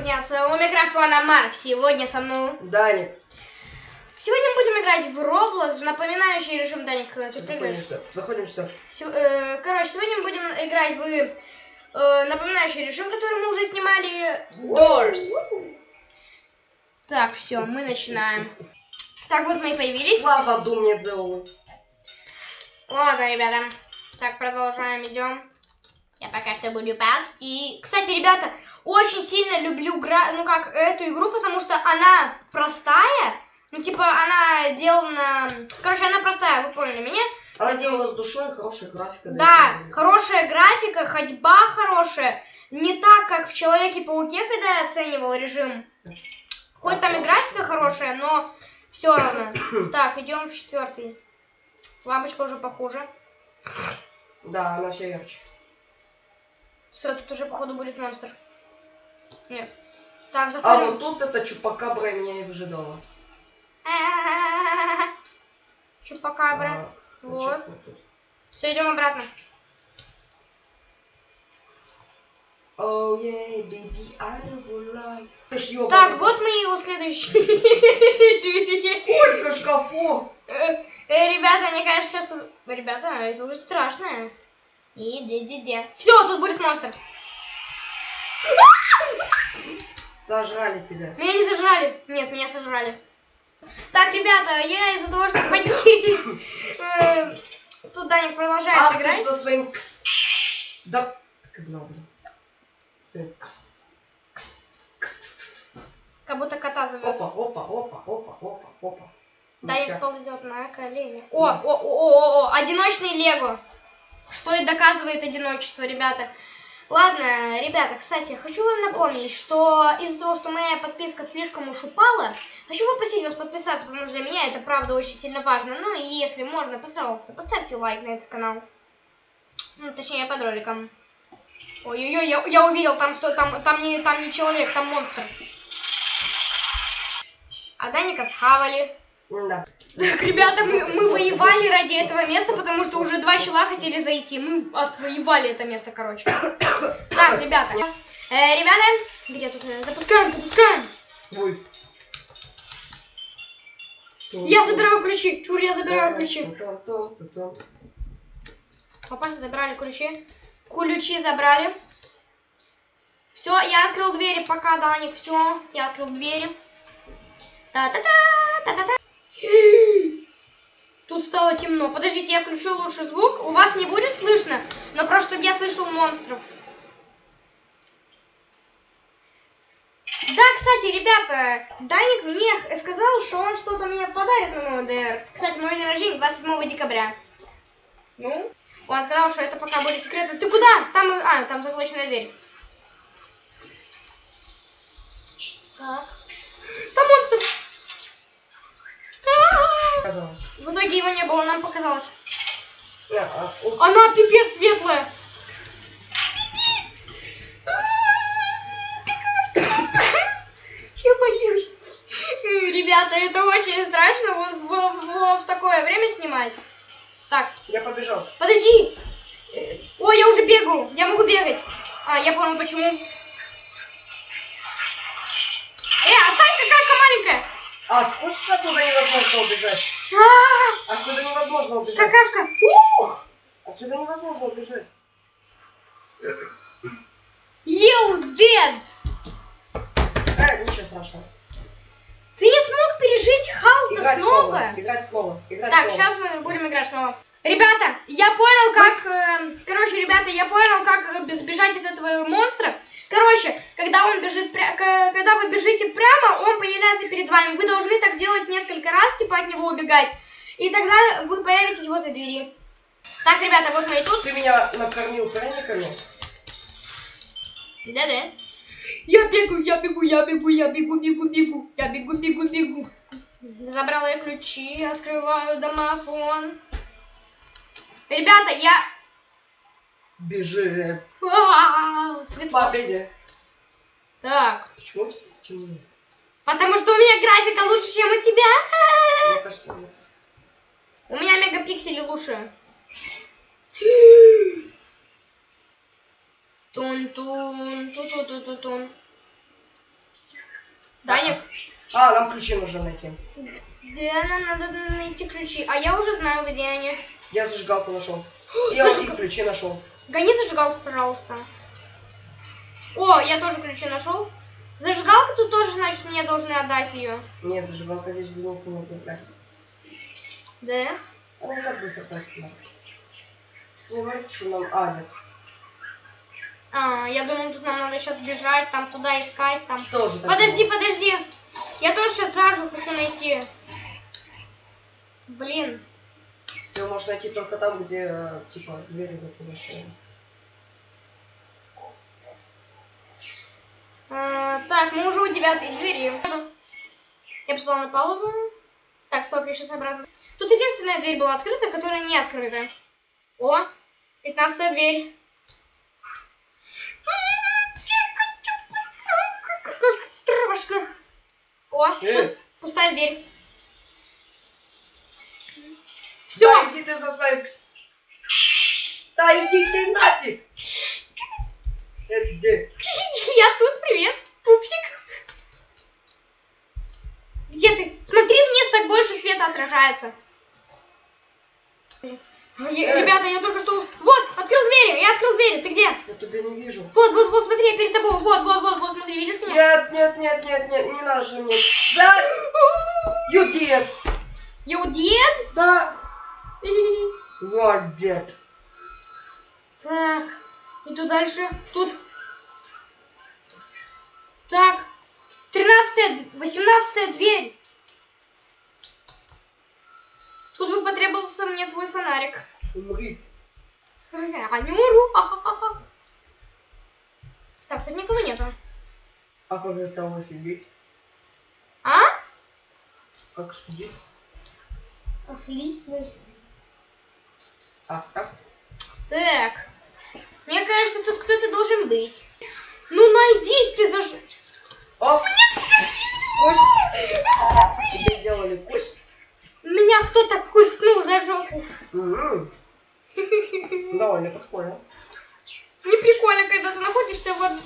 дня, с вами микрофона Марк. Сегодня со мной... Даник. Сегодня мы будем играть в Roblox, в напоминающий режим Даник. Ты Заходим сюда. Заходим сюда. Се- э, короче, сегодня мы будем играть в э, напоминающий режим, который мы уже снимали. Doors. Так, все, мы начинаем. Так, вот мы и появились. Слава думне Дзеулу. Ладно, ребята. Так, продолжаем, идем. Я пока что буду пасти. Кстати, ребята, очень сильно люблю гра... ну как эту игру, потому что она простая. Ну, типа, она сделана... Короче, она простая, вы поняли меня? Она сделана с душой, хорошая графика. Да, хорошая графика, ходьба хорошая. Не так, как в Человеке-пауке, когда я оценивал режим. Хоть там и графика хорошая, но все равно. Так, идем в четвертый. Лампочка уже похуже. Да, она все ярче. Все, тут уже, походу, будет монстр. Нет. Так, А заходим. вот тут эта чупакабра меня и выжидала. Чупакабра. Так, Вот. Все, идем обратно. Oh yeah, baby, I will like. Ты ж ёбаный. Так, вот мы и у следующей двери. Сколько шкафов! Э, Ребята, мне кажется, сейчас... Ребята, это уже страшно. И де-де-де. Все, тут будет монстр. Сожрали тебя. Меня не сожрали. Нет, меня сожрали. Так, ребята, я из-за того, что погиб... э, Тут Даник продолжает Ах ты играть. со своим кс. Да, так и знал, да. Своим кс. Как будто кота зовет. Опа, опа, опа, опа, опа, опа. Даник Ништяк. ползет на колени. О, о, о, о, о, о, одиночный Лего. Что и доказывает одиночество, ребята. Ладно, ребята, кстати, хочу вам напомнить, что из-за того, что моя подписка слишком уж упала, хочу попросить вас подписаться, потому что для меня это правда очень сильно важно. Ну и если можно, пожалуйста, поставьте лайк на этот канал. Ну, точнее, под роликом. Ой-ой-ой, я, я увидел там, что там, там, не, там не человек, там монстр. А Даника схавали. Да. Так, ребята, мы, мы воевали ради этого места, потому что уже два чела хотели зайти. Мы отвоевали это место, короче. Так, ребята. Э, ребята, где тут? э, Запускаем, запускаем. Ой. Я забираю ключи. Чур, я забираю ключи. Опа, забрали ключи. Ключи забрали. Все, я открыл двери, пока, Даник, все. Я открыл двери. Та-та-та, та-та-та. Тут стало темно. Подождите, я включу лучше звук. У вас не будет слышно, но просто чтобы я слышал монстров. Да, кстати, ребята, Даник мне сказал, что он что-то мне подарит на новый ДР. Кстати, мой день рождения 27 декабря. Ну, он сказал, что это пока будет секретно. Ты куда? Там, а, там заблоченная дверь. Так. Там монстр! А-а-а! Казалось. В итоге его не было, нам показалось. А, о, Она пипец светлая. Я боюсь. Ребята, это очень страшно вот в, в- в такое время снимать. Так, Я побежал. подожди. Ой, я уже бегаю. Я могу бегать. А, я понял почему. Э, отстань, какашка маленькая. А, откуда оттуда невозможно убежать? А, Отсюда невозможно убежать. какашка. Отсюда невозможно убежать. You dead. Э, ничего страшного. Ты не смог пережить Халта Играть снова. Играть снова. Играть Так, снова. сейчас мы будем играть снова. Ребята, я понял, как... э, короче, ребята, я понял, как э, сбежать от этого монстра. Короче, когда он бежит когда вы бежите прямо, он появляется перед вами. Вы должны так делать несколько раз, типа от него убегать. И тогда вы появитесь возле двери. Так, ребята, вот мы и тут. Ты меня накормил пряниками. Да-да. Я бегу, я бегу, я бегу, я бегу, бегу, бегу. Я бегу, бегу, бегу. Забрала я ключи, открываю домофон. Ребята, я... Бежи. А. Победе. Так, Почему у тебя темно? потому что у меня графика лучше, чем у тебя. Мне кажется, нет. У меня мегапиксели лучше. Тун-тун, ту-ту-ту-тун. Даник, А, нам ключи нужно найти. где нам надо найти ключи? А я уже знаю, где они. Я зажигалку нашел. Я и ключи нашел. Гони зажигалку, пожалуйста. О, я тоже ключи нашел. Зажигалка тут тоже, значит, мне должны отдать ее. Нет, зажигалка здесь в единственном экземпляре. Да? Она и так быстро тратится. Не говорит, что нам... А, нет. А, я думал, тут нам надо сейчас бежать, там туда искать, там. Тоже Подожди, было. подожди. Я тоже сейчас зажу хочу найти. Блин. Ты можешь найти только там, где, типа, двери закрываешь. А, так, мы уже у девятой двери. Я поставила на паузу. Так, стоп, я сейчас обратно. Тут единственная дверь была открыта, которая не открыта. О, пятнадцатая дверь. Как страшно. О, тут пустая дверь. Все, Да иди ты за своим... Да иди ты нафиг! Это где? я тут, привет, пупсик. Где ты? Смотри вниз, так больше света отражается. Е- Ребята, я только что... Вот, открыл двери, я открыл двери, ты где? Я тебя не вижу. Вот, вот, вот, смотри, я перед тобой, вот, вот, вот, вот, смотри, видишь меня? Нет, нет, нет, нет, нет, не надо же мне. Да! You did! Я у дед? Да! What did? Так, иду дальше, тут. Так, тринадцатая, восемнадцатая дверь. Тут бы потребовался мне твой фонарик. Умри. Я не умру. ха-ха-ха-ха. Так, тут никого нету. А как это там офигеть? А? Как судить? Отлично. А? Так. Мне кажется, тут кто-то должен быть. Ну найдись ты заж... О! Кость! Тебе сделали кость? Меня кто-то куснул за жопу. Довольно прикольно. Не прикольно, когда ты находишься в... од-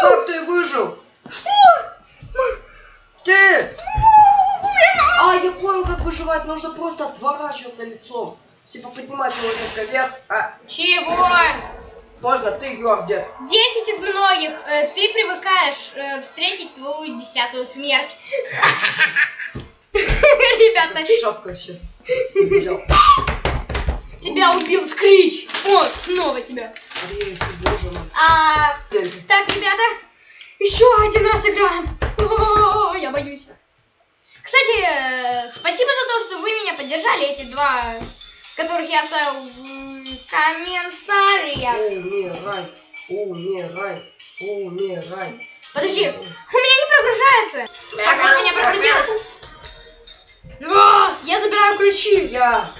Как ты выжил? Что? Ты! А, я понял, как выживать. Нужно просто отворачиваться лицом. Типа поднимать его резко вверх. А, Чего? поздно, ты Йордер. Десять из многих. Э, ты привыкаешь э, встретить твою десятую смерть. Ребята, Шавка сейчас тебя убил Скрич. О, снова тебя. А, так, ребята, еще один раз играем. О, я боюсь. Кстати, э, спасибо за то, что вы меня поддержали, эти два, которых я оставил в комментариях. Умирай, умирай, умирай. Подожди, у меня не прогружается. Так, вот у меня прогрузилось. О, я забираю ключи. Я.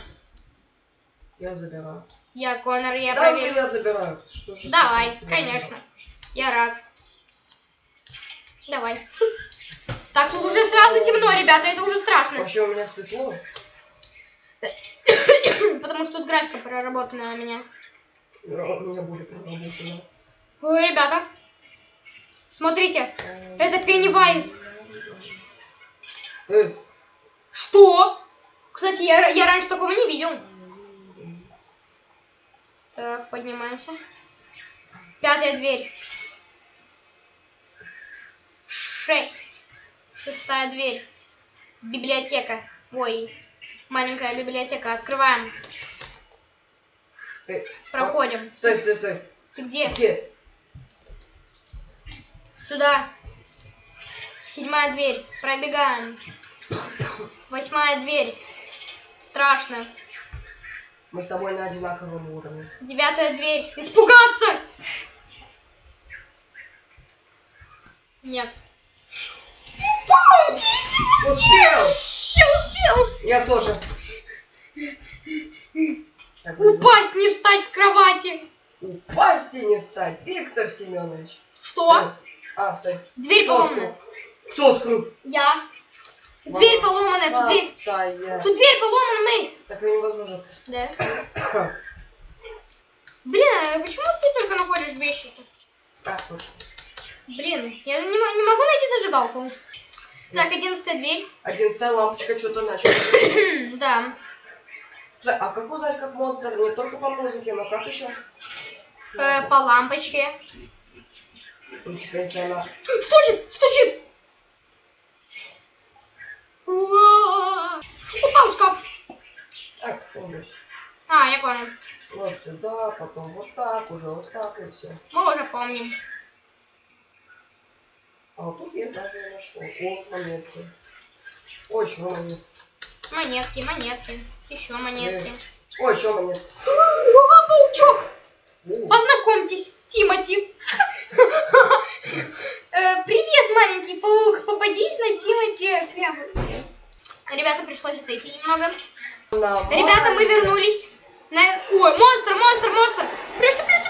Я забираю. Я Конор, я Да проверю. я забираю. Что же Давай, конечно. Я рад. Давай. Так, тут уже сразу темно, ребята, это уже страшно. Вообще у меня светло. Потому что тут графика проработана у меня. Но У меня будет проработано. Ой, ребята. Смотрите, это Пеннивайз. Э, Что? Кстати, я, я раньше такого не видел. Так, поднимаемся. Пятая дверь. Шесть. Шестая дверь. Библиотека. Ой, маленькая библиотека. Открываем. э, Проходим. Стой, стой, стой. Ты где? Где? Сюда. Седьмая дверь. Пробегаем. Восьмая дверь. Страшно. Мы с тобой на одинаковом уровне. Девятая дверь. Испугаться! Нет. Успел! Я успел! Я тоже. Так, друзья, Упасть, не встать с кровати. Упасть и не встать. Виктор Семенович. Что? А, стой. Дверь Кто поломана. открыл? Кто открыл? Я. Дверь поломана, тут дверь. Волосатая. Тут дверь поломана, мы. Так ее невозможно. Да. Блин, а почему ты только находишь вещи тут? А. Блин, я не, не могу найти зажигалку. Так, одиннадцатая дверь. Одиннадцатая лампочка что-то начала. Да. Слушай, А как узнать, как монстр? Не только по музыке, но как еще? Э, по лампочке. Ну, типа, если она... Стучит! Стучит! Упал шкаф. А, как А, я понял. Вот сюда, потом вот так, уже вот так и все. Мы уже помним. А вот тут я заживо нашел. О, монетки. Ой, еще монетки. Монетки, монетки. Еще монетки. Ой, еще монетки. О, паучок! О, Познакомьтесь, Тимати. Э, Привет, маленький паук. Попадись на Тимати. Крябы. Ребята, пришлось отойти немного. Ребята, мы вернулись. На... Ой, монстр, монстр, монстр. Прячься, прячься.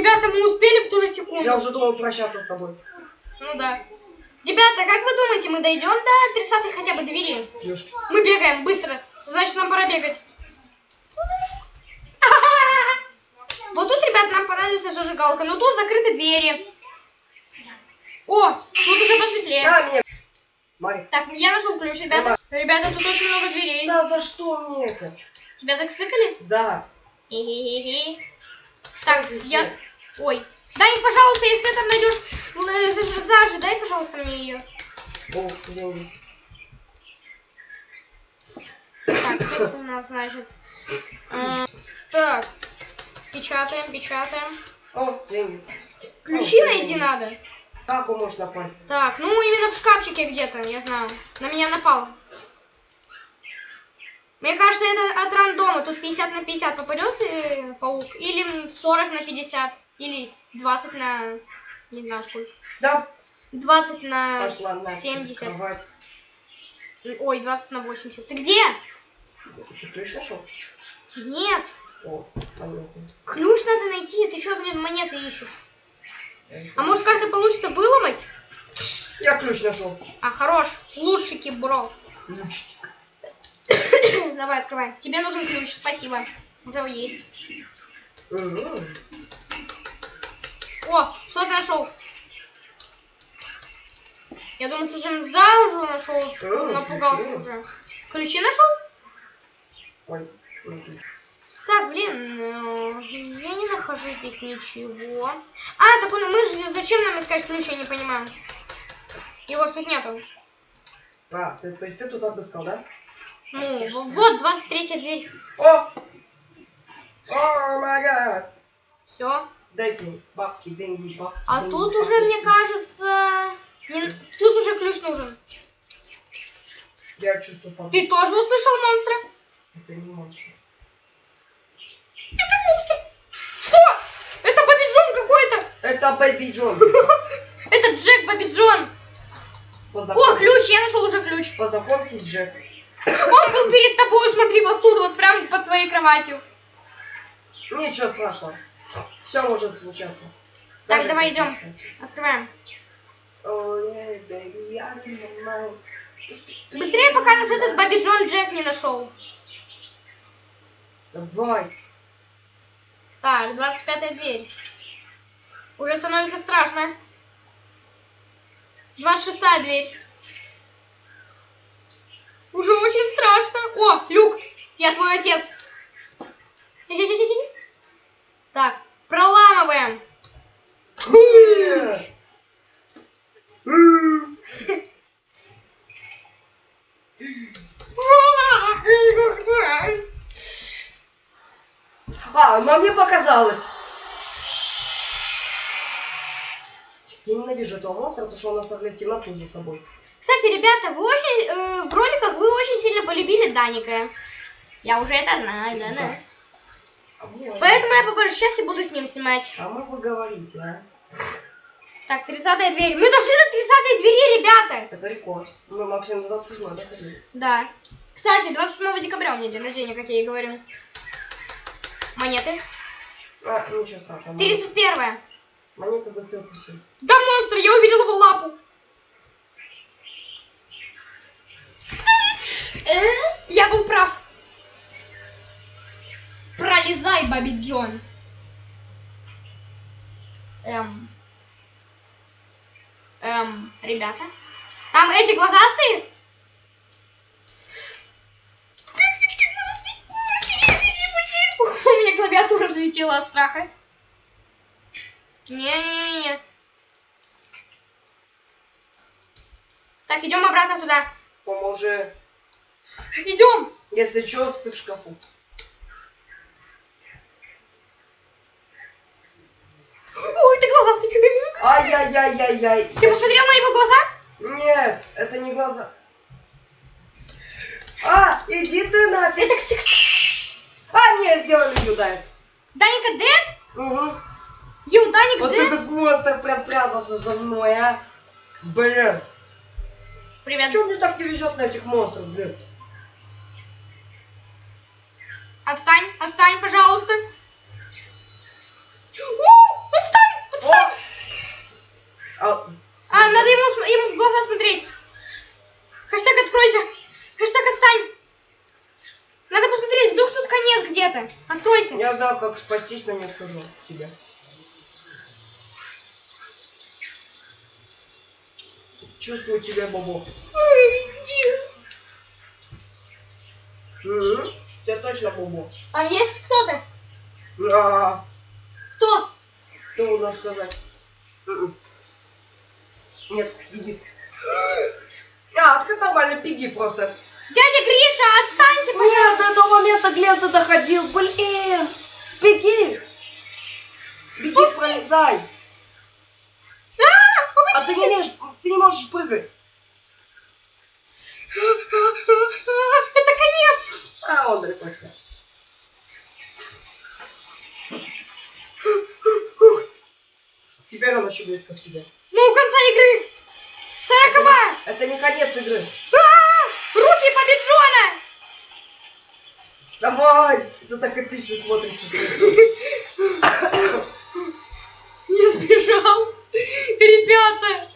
Ребята, мы успели в ту же секунду. Я уже думал прощаться с тобой. Ну да. Ребята, как вы думаете, мы дойдем до 30 хотя бы двери? Ёшки. Мы бегаем быстро. Значит, нам пора бегать. Вот тут, ребят, нам понадобится зажигалка. Но тут закрыты двери. О, тут уже посветлее. Меня. Марик. Так, я нашел ключ, ребята. Ребята, тут очень много дверей. Да за что мне это? Тебя заксыкали? Да. Хе-хе-хе-хе. Так, Что это я... Ой. Дай, пожалуйста, если ты там найдешь э, заж- зажи, дай, пожалуйста, мне ее. О, деньги. Так, тут у нас, значит... э, так, печатаем, печатаем. О, деньги. Ключи О, найти деньги. надо. Как он может напасть? Так, ну именно в шкафчике где-то, я знаю. На меня напал. Мне кажется, это от рандома. Тут 50 на 50 попадет э, паук. Или 40 на 50. Или с- 20 на... Не знаю сколько. Да, 20 на пошла на 70. кровать. Ой, 20 на 80. Ты где? Ты ключ нашел? Нет. О, монеты. Ключ надо найти. Ты что, блин, монеты ищешь? А может как-то получится выломать? Я ключ нашел. А, хорош. Лучший кибро. Ключик. Давай, открывай. Тебе нужен ключ, спасибо. Уже есть. Мгм. О, что ты нашел? Я думаю, ты чем зажу нашел. М, Напугался ключи. уже. Ключи нашел? Ой, ключ. Так, блин, э, я не нахожу здесь ничего. А, так он, мы же зачем нам искать ключ, я не понимаю. Его ж тут нету. А, ты, то есть ты тут обыскал, да? Ну, вот 23 дверь. О! О, гад! Все. Дайте мне бабки, деньги, бабки. А деньги, тут бабки. уже, мне кажется, не- тут уже ключ нужен. Я чувствую подвох. Ты тоже услышал монстра? Это не монстр. Что? Это Бобби Джон какой-то. Это Бэби Джон. Это Джек Бобби Джон. О, ключ, я нашел уже ключ. Познакомьтесь, Джек. Он был перед тобой, смотри, вот тут, вот прям под твоей кроватью. Ничего страшного. Все может случаться. Так, Даже давай идем. искать. Открываем. Oh, yeah, baby. Быстрее, пока нас этот Бобби Джон Джек не нашел. Давай. Так, 25 дверь. Уже становится страшно. 26 дверь. Уже очень страшно. О, Люк, я твой отец. Так, проламываем. А, но мне показалось. Я ненавижу этого монстра, потому что он оставляет темноту за собой. Кстати, ребята, вы очень э, в роликах вы очень сильно полюбили Даника. Я уже это знаю, да, да. Поэтому я по большей части буду с ним снимать. а мы вы говорите, а? Так, 30 дверь. Мы дошли до 30 двери, ребята. Это рекорд. Мы максимум 27 доходили. Да. Кстати, 27 декабря у меня день рождения, как я и говорил. Монеты. А, ничего страшного. 31 Монеты достаются всем. Да, монстр, я увидел его лапу. Я был прав. Пролезай, Баби Джон. Эм. Эм, ребята. Там эти глазастые? У меня клавиатура взлетела от страха. Не-не-не. Так, идем обратно туда. Поможи. Идем. Если что, ссык в шкафу. Ой, ты глазастый. Ай-яй-яй-яй-яй. Ты посмотрел на его глаза? Нет, это не глаза. А, иди ты нафиг. Это ксикс. А, не, сделали юдайт. Даника Дед? Угу. Ю, Даник Вот Дед? этот монстр прям прятался за мной, а. Блин. Привет. Чего мне так не везет на этих монстров, блин? Отстань, отстань, пожалуйста. О, отстань, отстань. А, А, надо ему, ему в глаза смотреть. Хэштег откройся. Хэштег отстань. Надо посмотреть, вдруг тут конец где-то. Откройся. Я знаю, как спастись, но не скажу тебе. Чувствую тебя, Бобо. Угу. Тебя точно Бобо. Там есть кто-то? А, Кто? что можно сказать? Мгм. Нет, беги. А, ты нормально, беги просто. Дядя Гриша, отстаньте, пожалуйста. Нет, до этого момента Глента доходил. Блин! Беги! Беги, Пусти! пролезай! А ты не умеешь, ты не можешь прыгать. Это конец. А, он далеко тебя. Теперь он очень близко к тебе. Ну, у конца игры. Сороковая. Это не конец игры. А, Руки победжона. Давай! Это так эпично смотрится. Не сбежал. Ребята.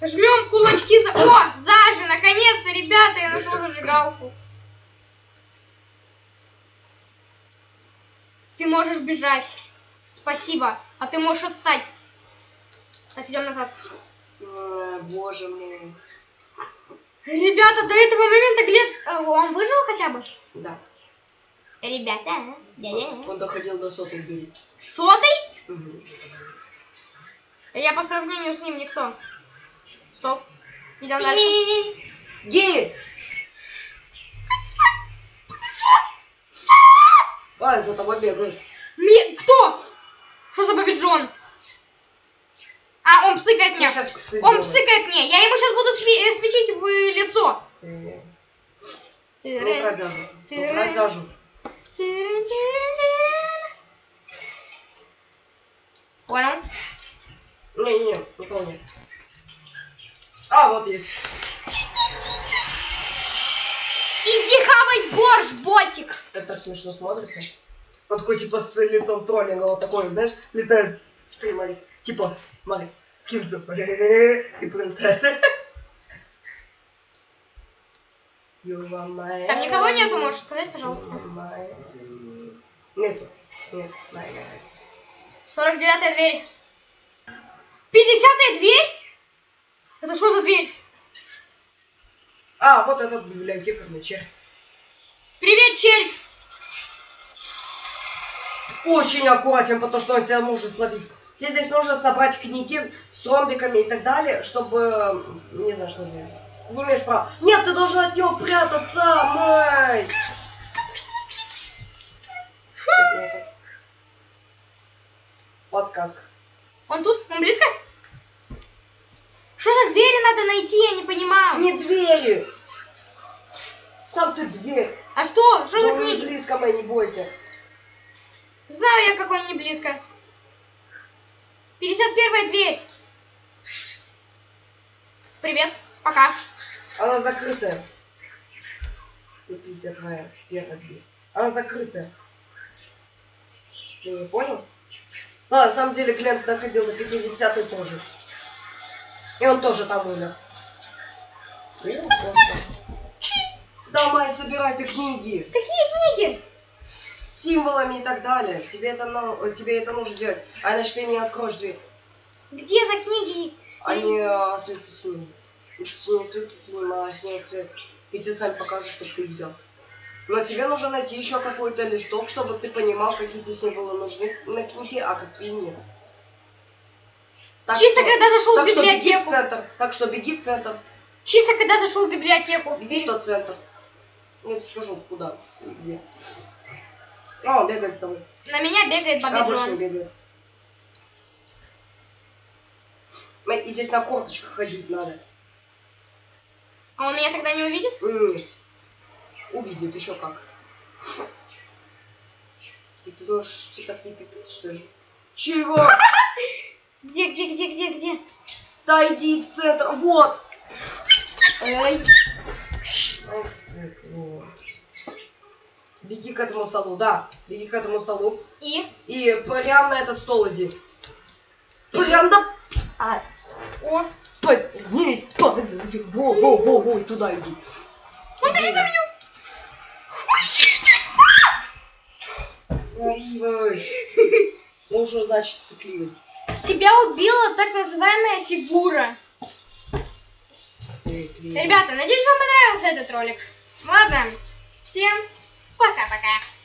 Жмем кулачки за... О, Зажи, наконец-то, ребята, я нашел зажигалку. Ты можешь бежать. Спасибо. А ты можешь отстать. Так, идем назад. А, Боже мой. Ребята, до этого момента Глеб... а, Он выжил хотя бы? Да. Ребята, а? дядя. Он доходил до сотой двери. Сотый? Мгм. Я по сравнению с ним никто. Стоп. Идем дальше. Ги! А, за тобой бегают. Ме- Кто? Что за победжон? А, он псыкает мне. сейчас ксы Он псыкает мне. Я ему сейчас буду сви- э, свечить в лицо. Ты- Ты Ну, зажу. Ты Ну, трать рэ- зажу. Тирин, тирин, тирин. Понял? Не-не-не, не помню. А, вот есть. Иди хавай борщ, ботик. Это так смешно смотрится. Он такой, типа, с лицом троллинга, вот такой, знаешь, летает с стримой. Типа. И прилетает. You are my Там никого нету, можешь сказать, пожалуйста. Нету. Нет, enemy. 49 дверь. 50 дверь? Это что за дверь? А, вот этот библиотекарный червь. Привет, червь. Очень аккуратен, потому что он тебя может словить. Тебе здесь нужно собрать книги с ромбиками и так далее, чтобы... Не знаю, что делать. Ты не имеешь права. Нет, ты должен от него прятаться, Май! Подсказка. Он тут? Он близко? Что за двери надо найти, я не понимаю. Не двери! Сам ты дверь. А что? Что за Ну, не книги? близко, Май, не бойся. Знаю я, как он не близко. 51 дверь. Привет. Пока. Она закрытая. И 50 твоя первая дверь. Она закрытая. Ты не понял? А, на самом деле Глент находил на 50 тоже. И он тоже там умер. Просто. Давай, собирай ты книги Какие книги? С символами и так далее. Тебе это, ну- тебе это нужно делать. А иначе ты не откроешь дверь. Где за книги? Они а, светятся синим. Точнее, светятся синим, а синий цвет. И тебе сами покажут, чтобы ты взял. Но тебе нужно найти еще какой-то листок, чтобы ты понимал, какие тебе символы нужны с- на книге, а какие нет. Так Чисто что- когда зашел в так что беги в библиотеку. центр. Так что беги в центр. Чисто когда зашел в библиотеку. Беги в тот центр. Я тебе скажу, куда где. О, он бегает с тобой. На меня бегает А Бобби больше не бегает. И здесь на корточках ходить надо. А он меня тогда не увидит? М, Увидит еще как. И ты думаешь, что так не пипец, что ли? Чего? Где, где, где, где, где? Да иди в центр, вот! Эй! Ай, свекло. Беги к этому столу, да. Беги к этому столу. И? И прям на этот стол иди. Прям до... А, О, поднись, поднись. Во, во, во, во, и туда иди. Он бежит на меня. Ну что значит цикливость? тебя убила так называемая фигура. Цикливость. Ребята, надеюсь, вам понравился этот ролик. Ладно, всем пока-пока.